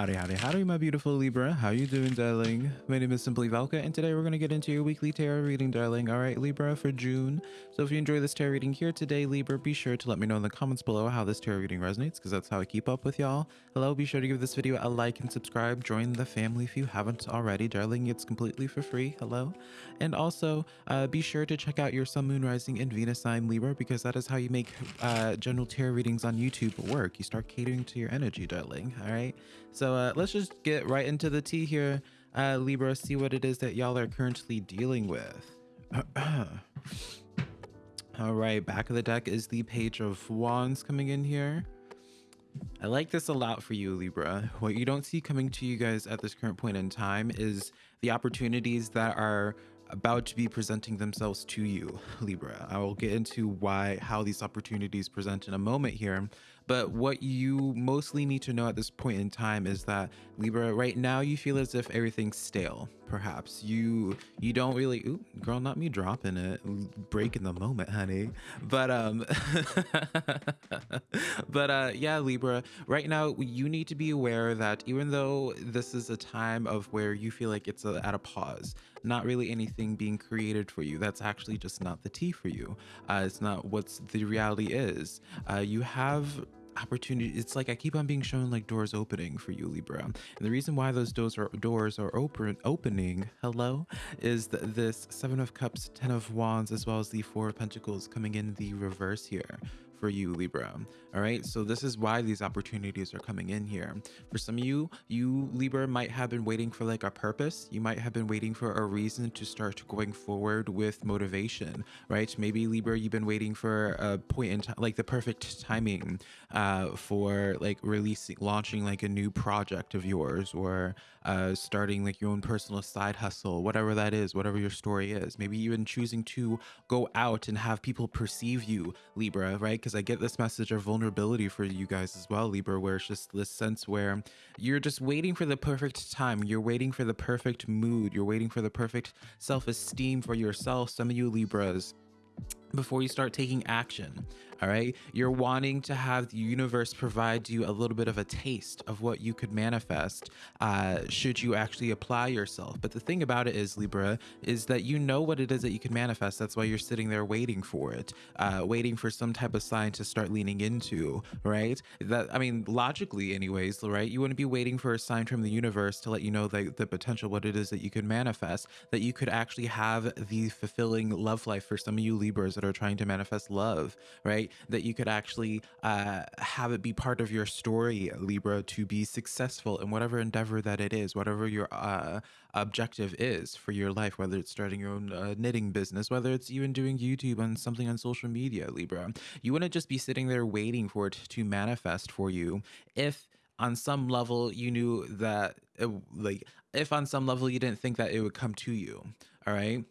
Howdy, howdy, howdy, my beautiful Libra. How you doing, darling? My name is Simply Valka, and today we're going to get into your weekly tarot reading, darling. All right, Libra, for June. So if you enjoy this tarot reading here today, Libra, be sure to let me know in the comments below how this tarot reading resonates, because that's how I keep up with y'all. Hello, be sure to give this video a like and subscribe. Join the family if you haven't already, darling. It's completely for free. Hello. And also, uh, be sure to check out your Sun, Moon, Rising, and Venus sign, Libra, because that is how you make uh, general tarot readings on YouTube work. You start catering to your energy, darling. All right. So uh, let's just get right into the tea here, uh, Libra, see what it is that y'all are currently dealing with. All right, back of the deck is the Page of Wands coming in here. I like this a lot for you, Libra. What you don't see coming to you guys at this current point in time is the opportunities that are about to be presenting themselves to you, Libra. I will get into why, how these opportunities present in a moment here. But what you mostly need to know at this point in time is that Libra, right now you feel as if everything's stale. Perhaps you you don't really, ooh, girl, not me dropping it, breaking the moment, honey. But um, but uh, yeah, Libra. Right now you need to be aware that even though this is a time of where you feel like it's a, at a pause, not really anything being created for you. That's actually just not the tea for you. Uh, it's not what's the reality is. Uh, you have opportunity it's like i keep on being shown like doors opening for you libra. And the reason why those doors are doors are open opening hello is that this seven of cups ten of wands as well as the four of pentacles coming in the reverse here for you, Libra. All right, so this is why these opportunities are coming in here. For some of you, you, Libra, might have been waiting for like a purpose. You might have been waiting for a reason to start going forward with motivation, right? Maybe, Libra, you've been waiting for a point in time, like the perfect timing uh, for like releasing, launching like a new project of yours or uh, starting like your own personal side hustle, whatever that is, whatever your story is. Maybe even choosing to go out and have people perceive you, Libra, right? because I get this message of vulnerability for you guys as well, Libra, where it's just this sense where you're just waiting for the perfect time. You're waiting for the perfect mood. You're waiting for the perfect self esteem for yourself. Some of you Libras before you start taking action. All right. You're wanting to have the universe provide you a little bit of a taste of what you could manifest uh, should you actually apply yourself. But the thing about it is, Libra, is that you know what it is that you can manifest. That's why you're sitting there waiting for it, uh, waiting for some type of sign to start leaning into, right? That, I mean, logically, anyways, right? You wouldn't be waiting for a sign from the universe to let you know that the potential, what it is that you could manifest, that you could actually have the fulfilling love life for some of you Libras that are trying to manifest love, right? That you could actually uh, have it be part of your story, Libra, to be successful in whatever endeavor that it is, whatever your uh, objective is for your life, whether it's starting your own uh, knitting business, whether it's even doing YouTube and something on social media, Libra. You wouldn't just be sitting there waiting for it to manifest for you if on some level you knew that it, like if on some level you didn't think that it would come to you all right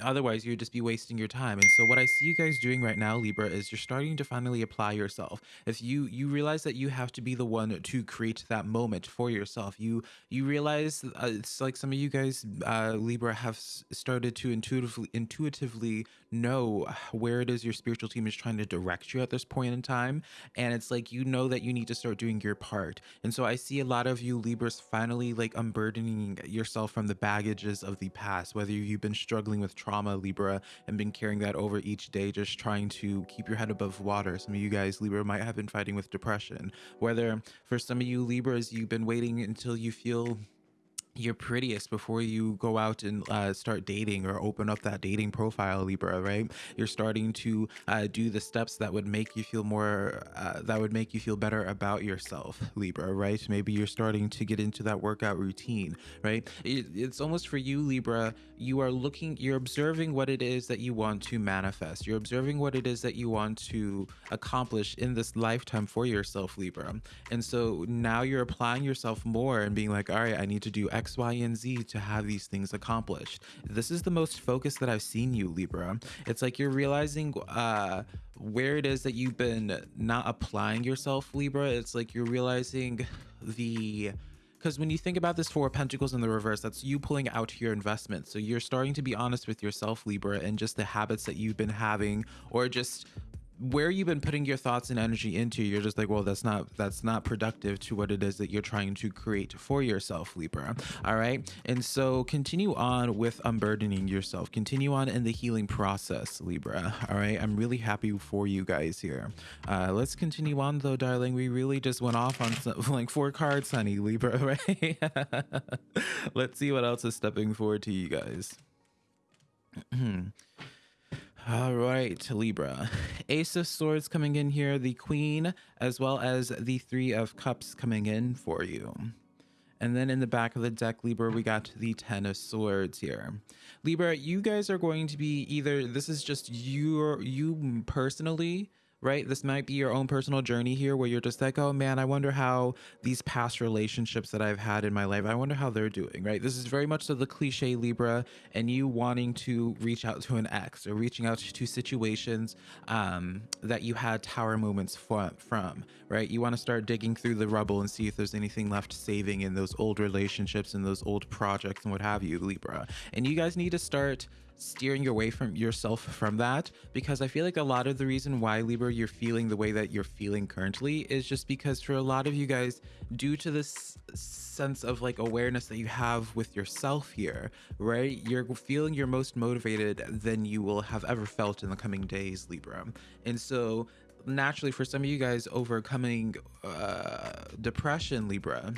otherwise you'd just be wasting your time and so what i see you guys doing right now libra is you're starting to finally apply yourself. If you you realize that you have to be the one to create that moment for yourself. You you realize uh, it's like some of you guys uh libra have started to intuitively intuitively know where it is your spiritual team is trying to direct you at this point in time and it's like you know that you need to start doing your part. And so i see a lot of you libras finally like unburdening yourself from the baggages of the past whether you've been struggling with trauma, Libra, and been carrying that over each day, just trying to keep your head above water. Some of you guys, Libra, might have been fighting with depression. Whether for some of you Libras, you've been waiting until you feel your prettiest before you go out and uh, start dating or open up that dating profile libra right? You're starting to uh, do the steps that would make you feel more uh, that would make you feel better about yourself libra right? Maybe you're starting to get into that workout routine right? It, it's almost for you libra you are looking you're observing what it is that you want to manifest. You're observing what it is that you want to accomplish in this lifetime for yourself libra. And so now you're applying yourself more and being like all right i need to do X X, Y, and Z to have these things accomplished. This is the most focused that I've seen you, Libra. It's like you're realizing uh, where it is that you've been not applying yourself, Libra. It's like you're realizing the because when you think about this four pentacles in the reverse that's you pulling out your investment so you're starting to be honest with yourself libra and just the habits that you've been having or just where you've been putting your thoughts and energy into you're just like well that's not that's not productive to what it is that you're trying to create for yourself libra. All right? And so continue on with unburdening yourself. Continue on in the healing process libra. All right? I'm really happy for you guys here. Uh let's continue on though darling. We really just went off on some, like four cards honey libra right? Let's see what else is stepping forward to you guys All right, Libra. Ace of Swords coming in here, the Queen, as well as the Three of Cups coming in for you. And then in the back of the deck, Libra, we got the Ten of Swords here. Libra, you guys are going to be either, this is just your, you personally, right? This might be your own personal journey here where you're just like, oh man, I wonder how these past relationships that I've had in my life, I wonder how they're doing, right? This is very much so the cliche Libra and you wanting to reach out to an ex or reaching out to situations um, that you had tower moments from, from, right? You want to start digging through the rubble and see if there's anything left saving in those old relationships and those old projects and what have you, Libra. And you guys need to start steering your way from yourself from that because I feel like a lot of the reason why Libra you're feeling the way that you're feeling currently is just because for a lot of you guys due to this sense of like awareness that you have with yourself here right you're feeling you're most motivated than you will have ever felt in the coming days Libra. And so naturally for some of you guys overcoming uh, depression Libra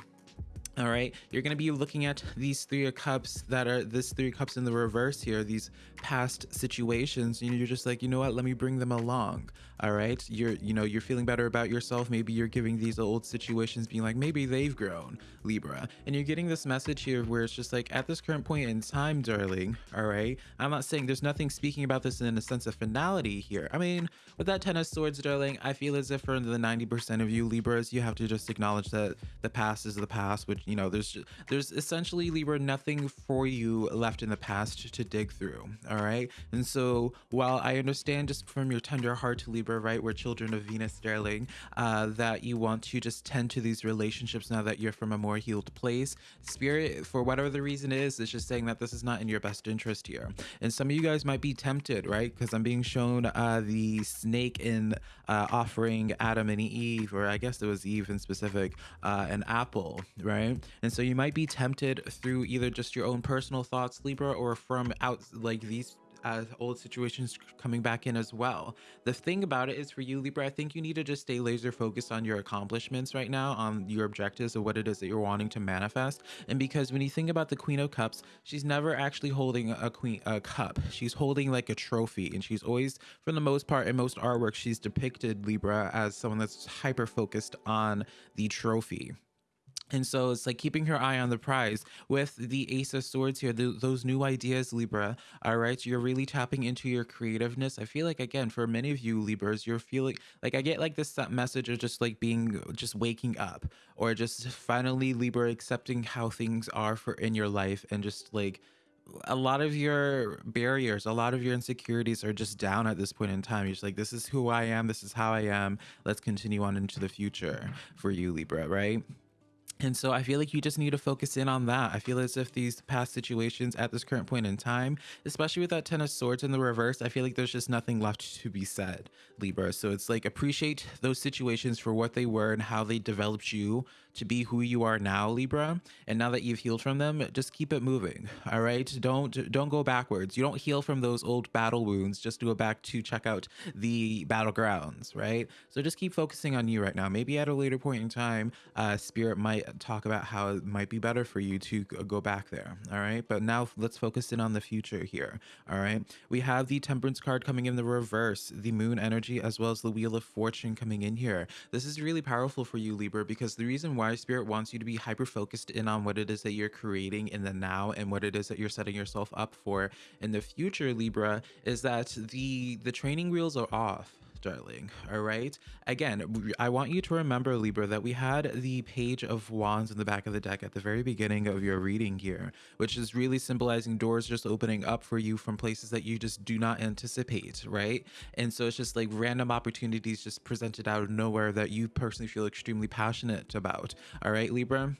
all right, you're going to be looking at these three of cups that are this three cups in the reverse here, these past situations, and you're just like, you know what, let me bring them along. All right, you're, you know, you're feeling better about yourself. Maybe you're giving these old situations being like, maybe they've grown, Libra. And you're getting this message here where it's just like, at this current point in time, darling, all right, I'm not saying there's nothing speaking about this in a sense of finality here. I mean, with that Ten of Swords, darling, I feel as if for the 90% of you Libras, you have to just acknowledge that the past is the past, which you know there's there's essentially libra nothing for you left in the past to dig through all right? And so while i understand just from your tender heart to libra right we're children of venus sterling uh, that you want to just tend to these relationships now that you're from a more healed place spirit for whatever the reason is is just saying that this is not in your best interest here. And some of you guys might be tempted right because i'm being shown uh, the snake in uh, offering adam and eve or i guess it was eve in specific uh, an apple right and so you might be tempted through either just your own personal thoughts, Libra, or from out like these uh, old situations coming back in as well. The thing about it is for you, Libra, I think you need to just stay laser focused on your accomplishments right now, on your objectives of what it is that you're wanting to manifest. And because when you think about the Queen of Cups, she's never actually holding a queen a cup. She's holding like a trophy, and she's always, for the most part, in most artwork, she's depicted Libra as someone that's hyper focused on the trophy. And so it's like keeping her eye on the prize with the Ace of Swords here, the, those new ideas, Libra. All right, you're really tapping into your creativeness. I feel like, again, for many of you Libras, you're feeling like I get like this message of just like being just waking up or just finally Libra accepting how things are for in your life and just like a lot of your barriers, a lot of your insecurities are just down at this point in time. You're just like, this is who I am, this is how I am. Let's continue on into the future for you, Libra, right? And so I feel like you just need to focus in on that. I feel as if these past situations at this current point in time, especially with that Ten of Swords in the reverse, I feel like there's just nothing left to be said, Libra. So it's like appreciate those situations for what they were and how they developed you to be who you are now, Libra. And now that you've healed from them, just keep it moving. All right. Don't don't go backwards. You don't heal from those old battle wounds. Just to go back to check out the battlegrounds, right? So just keep focusing on you right now. Maybe at a later point in time, uh, Spirit might talk about how it might be better for you to go back there. All right. But now let's focus in on the future here. All right. We have the Temperance card coming in the reverse, the Moon energy, as well as the Wheel of Fortune coming in here. This is really powerful for you, Libra, because the reason why why spirit wants you to be hyper focused in on what it is that you're creating in the now and what it is that you're setting yourself up for in the future libra is that the the training wheels are off darling all right? Again i want you to remember libra that we had the page of wands in the back of the deck at the very beginning of your reading here which is really symbolizing doors just opening up for you from places that you just do not anticipate right? And so it's just like random opportunities just presented out of nowhere that you personally feel extremely passionate about all right libra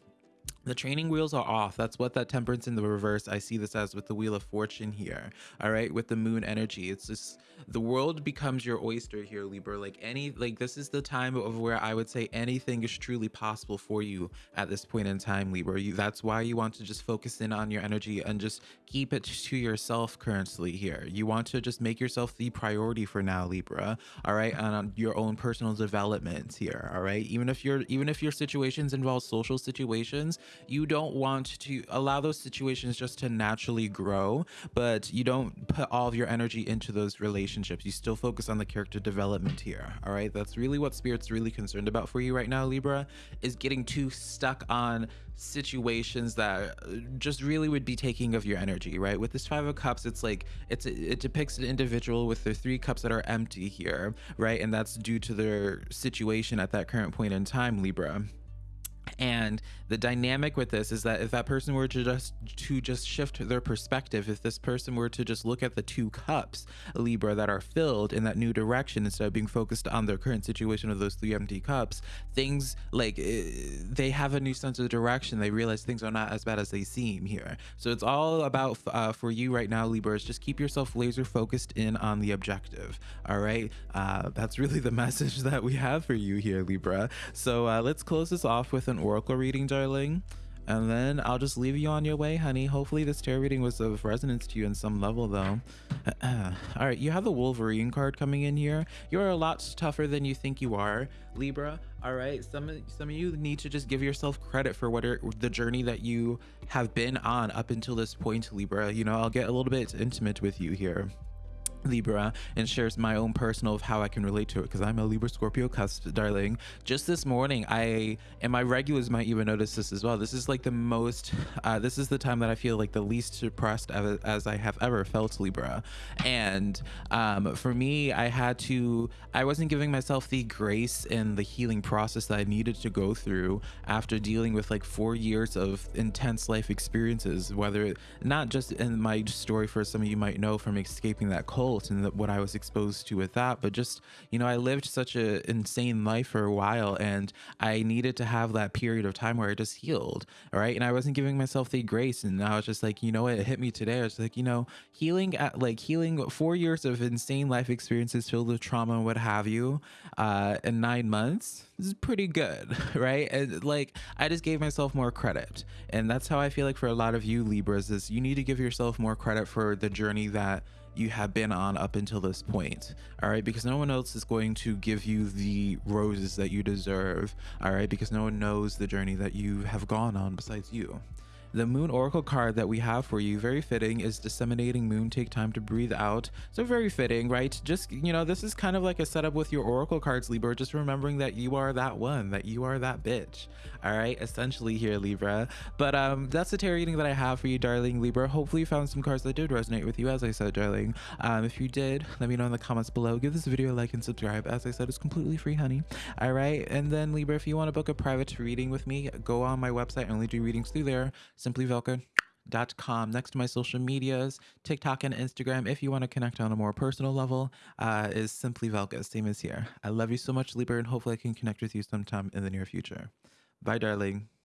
the training wheels are off. That's what that temperance in the reverse. I see this as with the wheel of fortune here. All right, with the moon energy, it's just the world becomes your oyster here, Libra. Like any, like this is the time of where I would say anything is truly possible for you at this point in time, Libra. You, that's why you want to just focus in on your energy and just keep it to yourself currently here. You want to just make yourself the priority for now, Libra. All right, and on your own personal development here. All right, even if you're, even if your situations involve social situations you don't want to allow those situations just to naturally grow, but you don't put all of your energy into those relationships. You still focus on the character development here. All right. That's really what Spirit's really concerned about for you right now, Libra, is getting too stuck on situations that uh, just really would be taking of your energy right with this five of cups it's like it's it depicts an individual with their three cups that are empty here right and that's due to their situation at that current point in time libra and the dynamic with this is that if that person were to just to just shift their perspective if this person were to just look at the two cups libra that are filled in that new direction instead of being focused on their current situation of those three empty cups things like eh, they have a new sense of direction. They realize things are not as bad as they seem here. So it's all about uh, for you right now libra is just keep yourself laser focused in on the objective all right? Uh, that's really the message that we have for you here libra. So uh, let's close this off with an oracle reading, darling. And then I'll just leave you on your way, honey. Hopefully this tarot reading was of resonance to you in some level, though. All right, you have the Wolverine card coming in here. You're a lot tougher than you think you are, Libra. All right, some of, some of you need to just give yourself credit for what are, the journey that you have been on up until this point, Libra. You know, I'll get a little bit intimate with you here. Libra and shares my own personal of how I can relate to it because I'm a Libra Scorpio cusp, darling. Just this morning, I and my regulars might even notice this as well. This is like the most, uh, this is the time that I feel like the least depressed as, as I have ever felt, Libra. And um, for me, I had to, I wasn't giving myself the grace and the healing process that I needed to go through after dealing with like four years of intense life experiences, whether not just in my story for some of you might know from escaping that cold and what I was exposed to with that. But just, you know, I lived such an insane life for a while and I needed to have that period of time where I just healed. All right. And I wasn't giving myself the grace. And I was just like, you know what? It hit me today. I was like, you know, healing at like healing four years of insane life experiences filled with trauma and what have you uh, in nine months this is pretty good, right? And like I just gave myself more credit. And that's how I feel like for a lot of you Libras is you need to give yourself more credit for the journey that you have been on up until this point all right because no one else is going to give you the roses that you deserve all right because no one knows the journey that you have gone on besides you the moon oracle card that we have for you, very fitting, is disseminating moon, take time to breathe out. So very fitting, right? Just, you know, this is kind of like a setup with your oracle cards, Libra, just remembering that you are that one, that you are that bitch. All right, essentially here, Libra. But um, that's the tarot reading that I have for you, darling Libra. Hopefully you found some cards that did resonate with you, as I said, darling. Um, if you did, let me know in the comments below. Give this video a like and subscribe. As I said, it's completely free, honey. All right, and then Libra, if you want to book a private reading with me, go on my website. I only do readings through there simplyvelka.com next to my social medias tiktok and instagram if you want to connect on a more personal level uh, is simply velka same as here. I love you so much libra and hopefully i can connect with you sometime in the near future. Bye darling